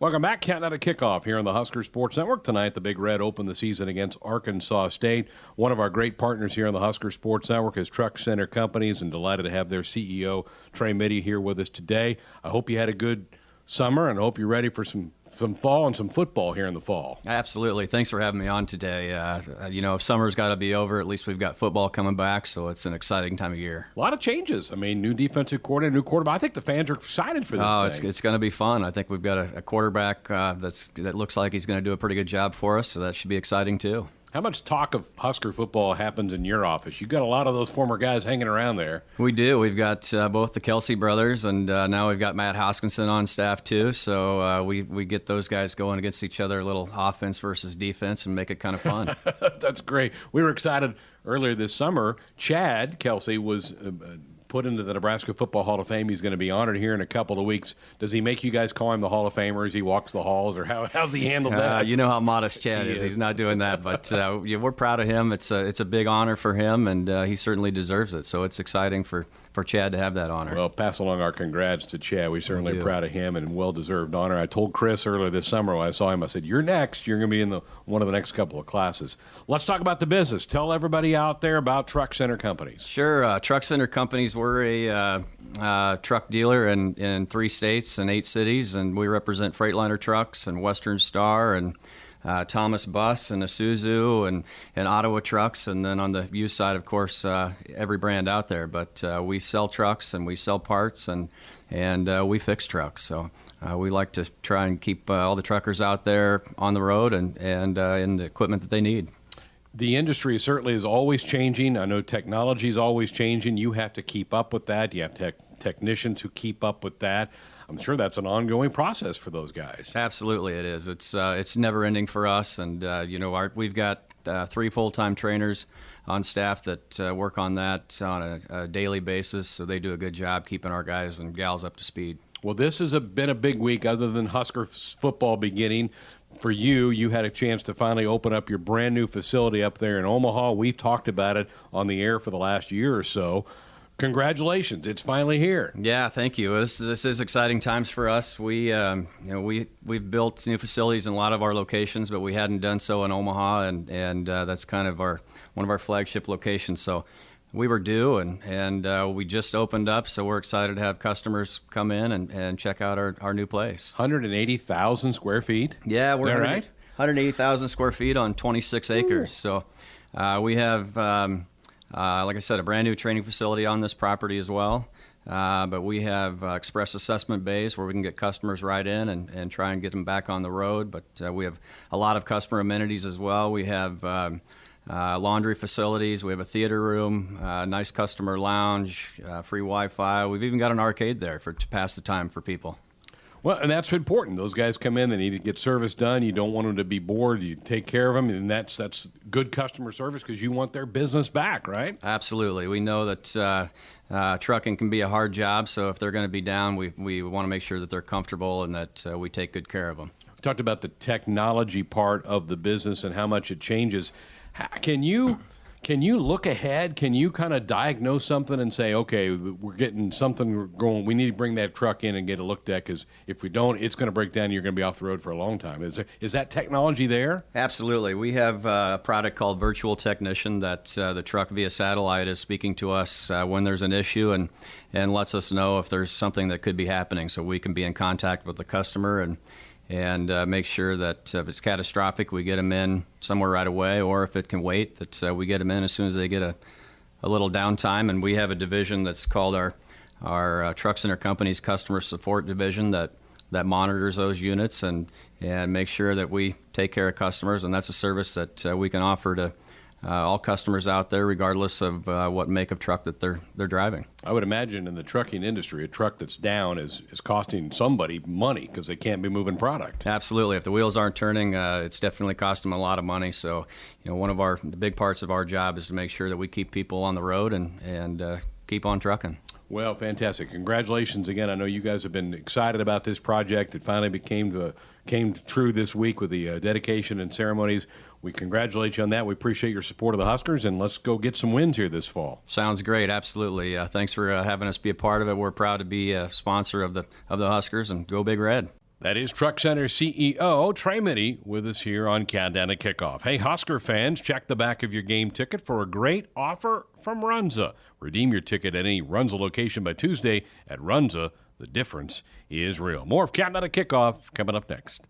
Welcome back. Countdown to Kickoff here on the Husker Sports Network. Tonight, the Big Red opened the season against Arkansas State. One of our great partners here on the Husker Sports Network is Truck Center Companies, and delighted to have their CEO, Trey Mitty, here with us today. I hope you had a good summer, and I hope you're ready for some some fall and some football here in the fall. Absolutely. Thanks for having me on today. Uh, you know, if summer's got to be over, at least we've got football coming back, so it's an exciting time of year. A lot of changes. I mean, new defensive coordinator, new quarterback. I think the fans are excited for this. Oh, thing. it's, it's going to be fun. I think we've got a, a quarterback uh, that's that looks like he's going to do a pretty good job for us, so that should be exciting too. How much talk of Husker football happens in your office? You've got a lot of those former guys hanging around there. We do. We've got uh, both the Kelsay brothers, and uh, now we've got Matt Hoskinson on staff too. So uh, we we get those guys going against each other, a little offense versus defense, and make it kind of fun. That's great. We were excited earlier this summer. Chad Kelsay was uh, put into the Nebraska Football Hall of Fame. He's going to be honored here in a couple of weeks. Does he make you guys call him the Hall of Famer as he walks the halls, or how, how's he handled Uh, that? you know how modest Chad He is. is. He's not doing that, but uh, yeah, we're proud of him. It's a it's a big honor for him, and uh, he certainly deserves it. So it's exciting for, for Chad to have that honor. Well, pass along our congrats to Chad. We certainly Will are do. proud of him and well deserved honor. I told Chris earlier this summer when I saw him, I said, "You're next. You're going to be in the one of the next couple of classes." Let's talk about the business. Tell everybody out there about Truck Center Companies. Sure. Uh, Truck Center Companies, we're a uh, uh, truck dealer in, in three states and eight cities, and we represent Freightliner Trucks and Western Star and uh, Thomas Bus and Isuzu and, and Ottawa Trucks. And then on the used side, of course, uh, every brand out there. But uh, we sell trucks and we sell parts and, and uh, we fix trucks. So uh, we like to try and keep uh, all the truckers out there on the road and, and uh, in the equipment that they need. The industry certainly is always changing. I know technology is always changing. You have to keep up with that. You have tech technicians who keep up with that. I'm sure that's an ongoing process for those guys. Absolutely, it is. It's uh, it's never ending for us, and uh, you know, our, we've got uh, three full time trainers on staff that uh, work on that on a, a daily basis. So they do a good job keeping our guys and gals up to speed. Well, this has been a big week other than Husker football beginning. For you, you had a chance to finally open up your brand new facility up there in Omaha. We've talked about it on the air for the last year or so. Congratulations, it's finally here. Yeah, thank you. This, this is exciting times for us. We, um, you know, we we've built new facilities in a lot of our locations, but we hadn't done so in Omaha, and and uh, that's kind of our one of our flagship locations. So we were due, and and uh, we just opened up. So we're excited to have customers come in and, and check out our, our new place. 180,000 square feet. Yeah, we're Is 100 right? 180,000 square feet on 26 acres. So uh, we have, um, uh, like I said, a brand new training facility on this property as well. Uh, but we have uh, express assessment bays where we can get customers right in and, and try and get them back on the road. But uh, we have a lot of customer amenities as well. We have um, uh, laundry facilities. We have a theater room, uh, nice customer lounge, uh, free Wi-Fi. We've even got an arcade there for to pass the time for people. Well, and that's important. Those guys come in; they need to get service done. You don't want them to be bored. You take care of them, and that's that's good customer service because you want their business back, right? Absolutely. We know that uh, uh, trucking can be a hard job, so if they're going to be down, we, we want to make sure that they're comfortable and that uh, we take good care of them. We talked about the technology part of the business and how much it changes. Can you can you look ahead? Can you kind of diagnose something and say, okay, we're getting something going. We need to bring that truck in and get a look at because if we don't, it's going to break down. You're going to be off the road for a long time. Is there, is that technology there? Absolutely. We have uh, a product called Virtual Technician that uh, the truck via satellite is speaking to us uh, when there's an issue and, and lets us know if there's something that could be happening so we can be in contact with the customer and, and uh, make sure that uh, if it's catastrophic, we get them in somewhere right away, or if it can wait, that uh, we get them in as soon as they get a, a little downtime. And we have a division that's called our, our uh, Truck Center Company's Customer Support Division that, that monitors those units and, and makes sure that we take care of customers. And that's a service that we can offer to uh, all customers out there, regardless of uh, what make of truck that they're, they're driving. I would imagine in the trucking industry, a truck that's down is, is costing somebody money because they can't be moving product. Absolutely. If the wheels aren't turning, uh, it's definitely cost them a lot of money. So, you know, one of our the big parts of our job is to make sure that we keep people on the road and and uh, keep on trucking. Well, fantastic! Congratulations again. I know you guys have been excited about this project. It finally became to, came true this week with the uh, dedication and ceremonies. We congratulate you on that. We appreciate your support of the Huskers, and let's go get some wins here this fall. Sounds great. Absolutely. Uh, thanks for uh, having us be a part of it. We're proud to be a sponsor of the of the Huskers and go Big Red. That is Truck Center CEO Trey Mitty with us here on Countdown to Kickoff. Hey, Husker fans, check the back of your game ticket for a great offer from Runza. Redeem your ticket at any Runza location by Tuesday at Runza. The difference is real. More of Countdown to Kickoff coming up next.